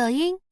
抖音。